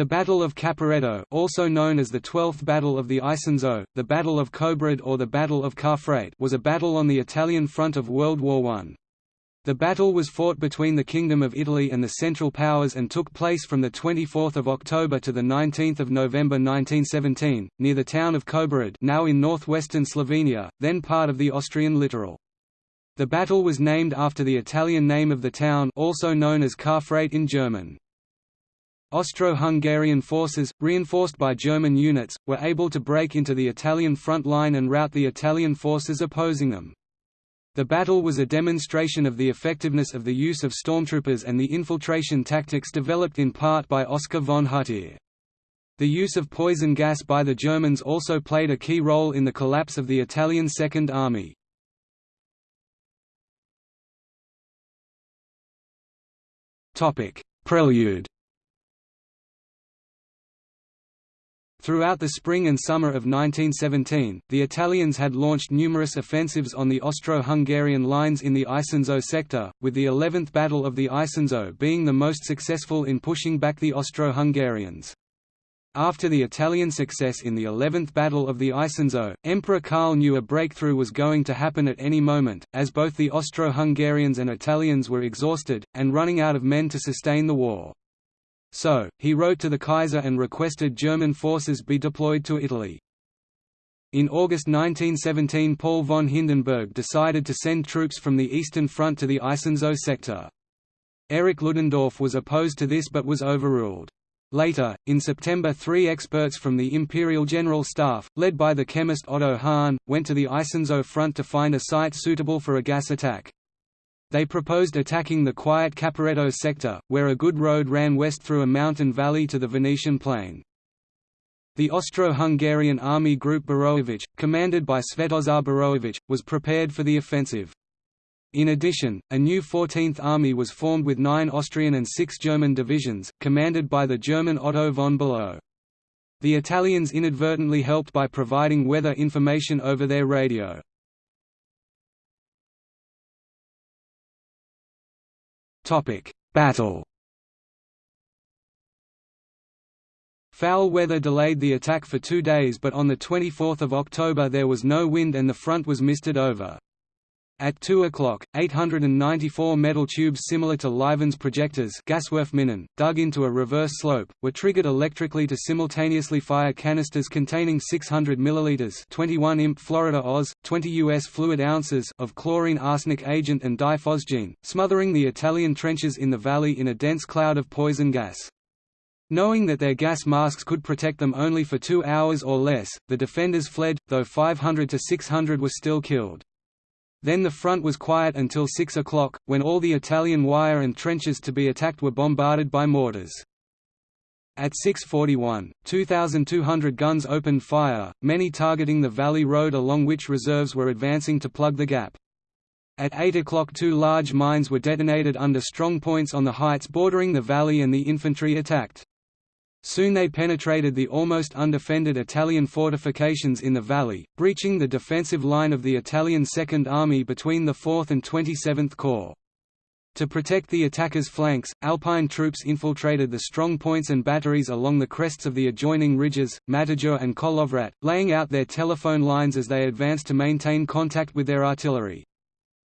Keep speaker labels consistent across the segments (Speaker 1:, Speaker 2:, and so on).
Speaker 1: The Battle of Caporetto also known as the Twelfth Battle of the Isonzo, the Battle of Kobarid or the Battle of Karfreit was a battle on the Italian front of World War I. The battle was fought between the Kingdom of Italy and the Central Powers and took place from 24 October to 19 November 1917, near the town of Kobarid now in northwestern Slovenia, then part of the Austrian littoral. The battle was named after the Italian name of the town also known as Karfreit in German. Austro-Hungarian forces, reinforced by German units, were able to break into the Italian front line and rout the Italian forces opposing them. The battle was a demonstration of the effectiveness of the use of stormtroopers and the infiltration tactics developed in part by Oskar von Hutier. The use of poison gas by the Germans also played a key role in the collapse of the Italian Second Army. Prelude Throughout the spring and summer of 1917, the Italians had launched numerous offensives on the Austro-Hungarian lines in the Isonzo sector, with the 11th Battle of the Isonzo being the most successful in pushing back the Austro-Hungarians. After the Italian success in the 11th Battle of the Isonzo, Emperor Karl knew a breakthrough was going to happen at any moment, as both the Austro-Hungarians and Italians were exhausted, and running out of men to sustain the war. So, he wrote to the Kaiser and requested German forces be deployed to Italy. In August 1917 Paul von Hindenburg decided to send troops from the Eastern Front to the Isonzo sector. Erich Ludendorff was opposed to this but was overruled. Later, in September three experts from the Imperial General Staff, led by the chemist Otto Hahn, went to the Isonzo front to find a site suitable for a gas attack. They proposed attacking the quiet Caporetto sector, where a good road ran west through a mountain valley to the Venetian plain. The Austro-Hungarian Army Group Boroević, commanded by Svetozar Boroević, was prepared for the offensive. In addition, a new 14th Army was formed with nine Austrian and six German divisions, commanded by the German Otto von Below. The Italians inadvertently helped by providing weather information over their radio. Battle Foul weather delayed the attack for two days but on 24 October there was no wind and the front was misted over. At 2 o'clock, 894 metal tubes similar to Livens projectors dug into a reverse slope, were triggered electrically to simultaneously fire canisters containing 600 ml 21 imp Florida Oz, 20 US fluid ounces of chlorine arsenic agent and diphosgene, smothering the Italian trenches in the valley in a dense cloud of poison gas. Knowing that their gas masks could protect them only for two hours or less, the defenders fled, though 500 to 600 were still killed. Then the front was quiet until 6 o'clock, when all the Italian wire and trenches to be attacked were bombarded by mortars. At 6.41, 2,200 guns opened fire, many targeting the valley road along which reserves were advancing to plug the gap. At 8 o'clock two large mines were detonated under strong points on the heights bordering the valley and the infantry attacked. Soon they penetrated the almost undefended Italian fortifications in the valley, breaching the defensive line of the Italian Second Army between the 4th and 27th Corps. To protect the attackers' flanks, Alpine troops infiltrated the strong points and batteries along the crests of the adjoining ridges, Matajur and Kolovrat, laying out their telephone lines as they advanced to maintain contact with their artillery.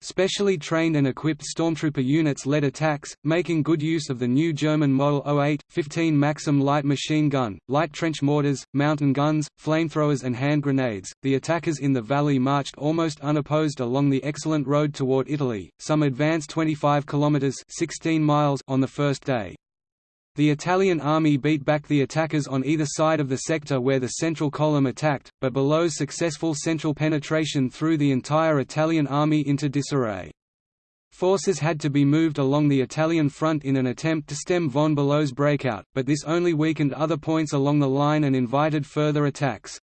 Speaker 1: Specially trained and equipped stormtrooper units led attacks, making good use of the new German Model 08, 15 Maxim light machine gun, light trench mortars, mountain guns, flamethrowers and hand grenades. The attackers in the valley marched almost unopposed along the excellent road toward Italy. Some advanced 25 kilometers, 16 miles on the first day. The Italian army beat back the attackers on either side of the sector where the central column attacked, but Below's successful central penetration threw the entire Italian army into disarray. Forces had to be moved along the Italian front in an attempt to stem von Below's breakout, but this only weakened other points along the line and invited further attacks.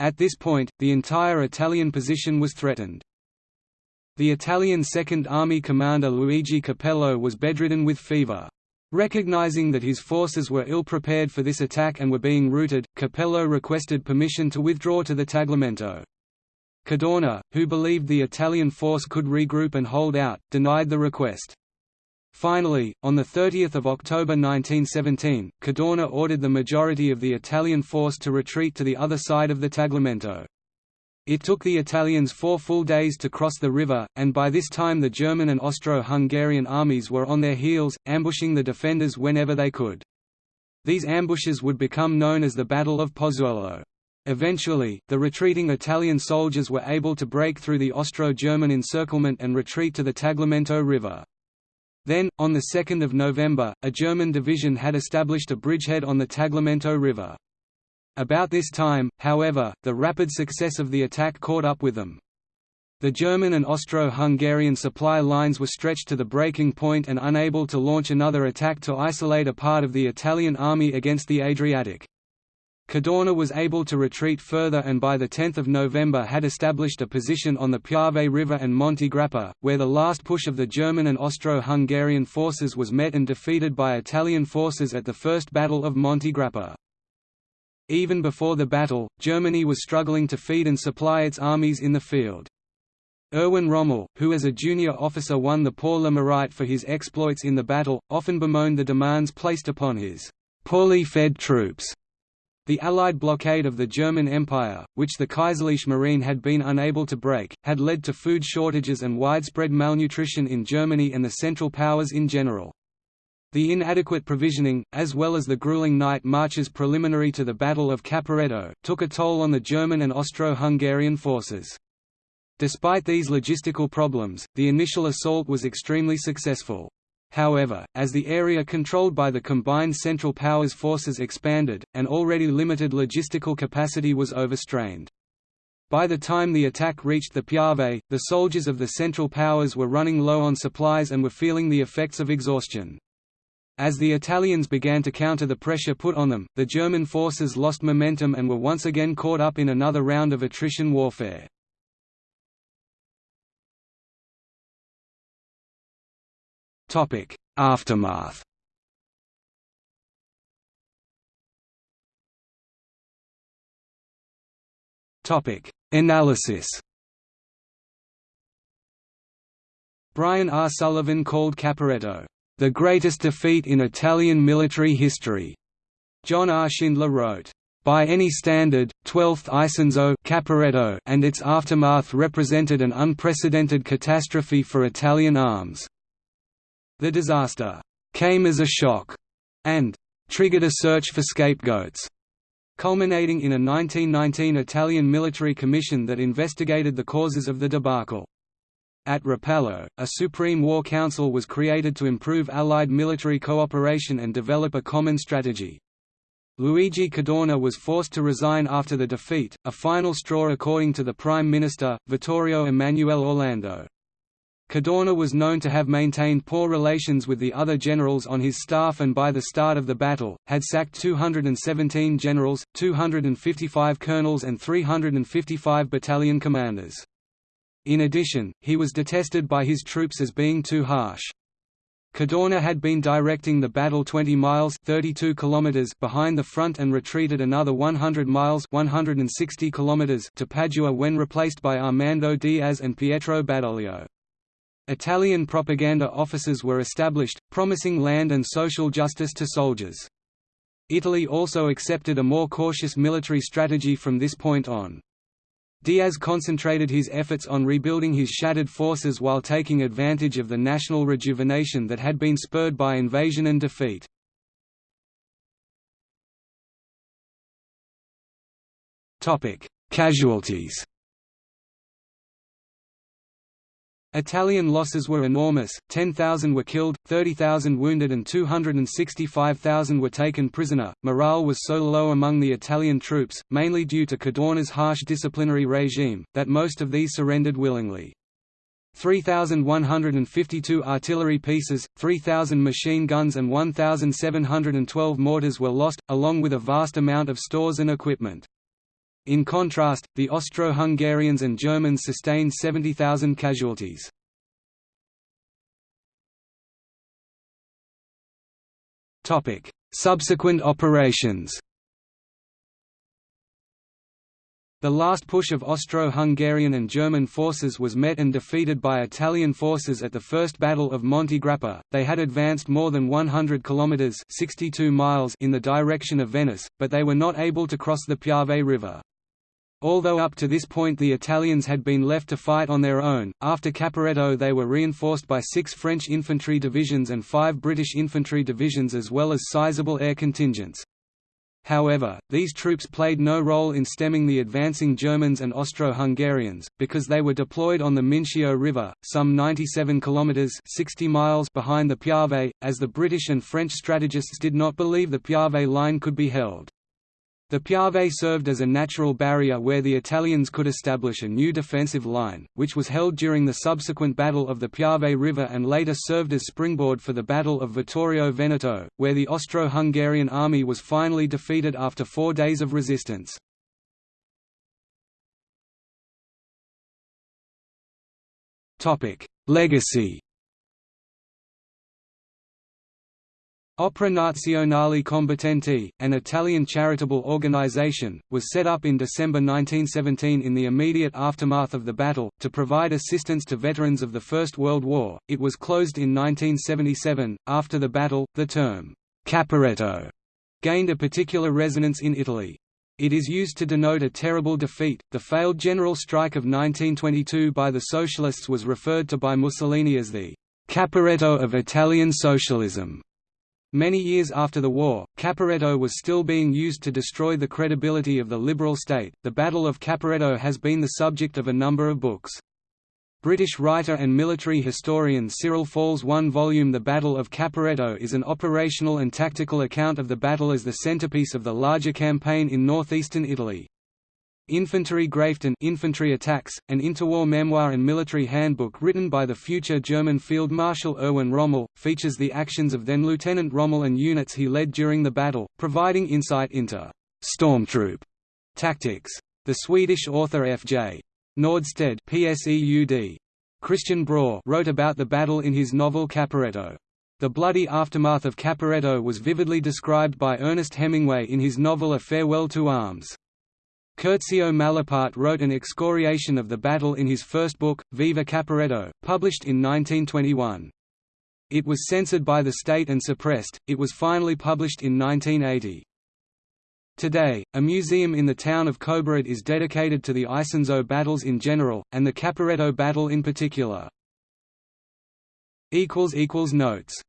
Speaker 1: At this point, the entire Italian position was threatened. The Italian Second Army commander Luigi Capello was bedridden with fever. Recognizing that his forces were ill-prepared for this attack and were being routed, Capello requested permission to withdraw to the Tagliamento. Cadorna, who believed the Italian force could regroup and hold out, denied the request. Finally, on 30 October 1917, Cadorna ordered the majority of the Italian force to retreat to the other side of the Tagliamento. It took the Italians four full days to cross the river, and by this time the German and Austro-Hungarian armies were on their heels, ambushing the defenders whenever they could. These ambushes would become known as the Battle of Pozzuolo. Eventually, the retreating Italian soldiers were able to break through the Austro-German encirclement and retreat to the Tagliamento River. Then, on 2 November, a German division had established a bridgehead on the Tagliamento River. About this time, however, the rapid success of the attack caught up with them. The German and Austro-Hungarian supply lines were stretched to the breaking point and unable to launch another attack to isolate a part of the Italian army against the Adriatic. Cadorna was able to retreat further and by 10 November had established a position on the Piave River and Monte Grappa, where the last push of the German and Austro-Hungarian forces was met and defeated by Italian forces at the First Battle of Monte Grappa. Even before the battle, Germany was struggling to feed and supply its armies in the field. Erwin Rommel, who as a junior officer won the Pour le Mérite for his exploits in the battle, often bemoaned the demands placed upon his poorly fed troops. The Allied blockade of the German Empire, which the Kaiserliche Marine had been unable to break, had led to food shortages and widespread malnutrition in Germany and the Central Powers in general. The inadequate provisioning, as well as the grueling night marches preliminary to the Battle of Caporetto, took a toll on the German and Austro-Hungarian forces. Despite these logistical problems, the initial assault was extremely successful. However, as the area controlled by the combined Central Powers forces expanded, an already limited logistical capacity was overstrained. By the time the attack reached the Piave, the soldiers of the Central Powers were running low on supplies and were feeling the effects of exhaustion. As the Italians began to counter the pressure put on them, the German forces lost momentum and were once again caught up in another round of attrition warfare. Aftermath Analysis Brian R. Sullivan called Caporetto the greatest defeat in Italian military history. John R. Schindler wrote, by any standard, 12th Isonzo Caporetto and its aftermath represented an unprecedented catastrophe for Italian arms. The disaster came as a shock and triggered a search for scapegoats, culminating in a 1919 Italian military commission that investigated the causes of the debacle. At Rapallo, a Supreme War Council was created to improve Allied military cooperation and develop a common strategy. Luigi Cadorna was forced to resign after the defeat, a final straw according to the Prime Minister, Vittorio Emanuele Orlando. Cadorna was known to have maintained poor relations with the other generals on his staff and by the start of the battle, had sacked 217 generals, 255 colonels and 355 battalion commanders. In addition, he was detested by his troops as being too harsh. Cadorna had been directing the battle 20 miles 32 kilometers behind the front and retreated another 100 miles 160 kilometers to Padua when replaced by Armando Diaz and Pietro Badoglio. Italian propaganda offices were established, promising land and social justice to soldiers. Italy also accepted a more cautious military strategy from this point on. Diaz concentrated his efforts on rebuilding his shattered forces while taking advantage of the national rejuvenation that had been spurred by invasion and defeat. Casualties Italian losses were enormous, 10,000 were killed, 30,000 wounded and 265,000 were taken prisoner. Morale was so low among the Italian troops, mainly due to Cadorna's harsh disciplinary regime, that most of these surrendered willingly. 3,152 artillery pieces, 3,000 machine guns and 1,712 mortars were lost, along with a vast amount of stores and equipment. In contrast, the Austro-Hungarians and Germans sustained 70,000 casualties. Subsequent operations The last push of Austro-Hungarian and German forces was met and defeated by Italian forces at the First Battle of Monte Grappa. They had advanced more than 100 kilometers (62 miles) in the direction of Venice, but they were not able to cross the Piave River. Although up to this point the Italians had been left to fight on their own, after Caporetto they were reinforced by six French infantry divisions and five British infantry divisions as well as sizable air contingents. However, these troops played no role in stemming the advancing Germans and Austro-Hungarians, because they were deployed on the Mincio River, some 97 kilometers (60 miles) behind the Piave, as the British and French strategists did not believe the Piave line could be held. The Piave served as a natural barrier where the Italians could establish a new defensive line, which was held during the subsequent Battle of the Piave River and later served as springboard for the Battle of Vittorio Veneto, where the Austro-Hungarian army was finally defeated after four days of resistance. Legacy Opera Nazionale Combattenti, an Italian charitable organization, was set up in December 1917 in the immediate aftermath of the battle, to provide assistance to veterans of the First World War. It was closed in 1977. After the battle, the term Caporetto gained a particular resonance in Italy. It is used to denote a terrible defeat. The failed general strike of 1922 by the Socialists was referred to by Mussolini as the Caporetto of Italian socialism. Many years after the war, Caporetto was still being used to destroy the credibility of the liberal state. The Battle of Caporetto has been the subject of a number of books. British writer and military historian Cyril Falls' one-volume The Battle of Caporetto is an operational and tactical account of the battle as the centerpiece of the larger campaign in northeastern Italy. Infanterie greift an Infantry Attacks, an interwar memoir and military handbook written by the future German Field Marshal Erwin Rommel, features the actions of then Lieutenant Rommel and units he led during the battle, providing insight into «stormtroop» tactics. The Swedish author F.J. Nordstedt PSEUD. Christian Broer wrote about the battle in his novel Caporetto. The bloody aftermath of Caporetto was vividly described by Ernest Hemingway in his novel A Farewell to Arms. Curzio Malaparte wrote an excoriation of the battle in his first book, Viva Caporetto, published in 1921. It was censored by the state and suppressed, it was finally published in 1980. Today, a museum in the town of Kobarid is dedicated to the Isonzo battles in general, and the Caporetto battle in particular. Notes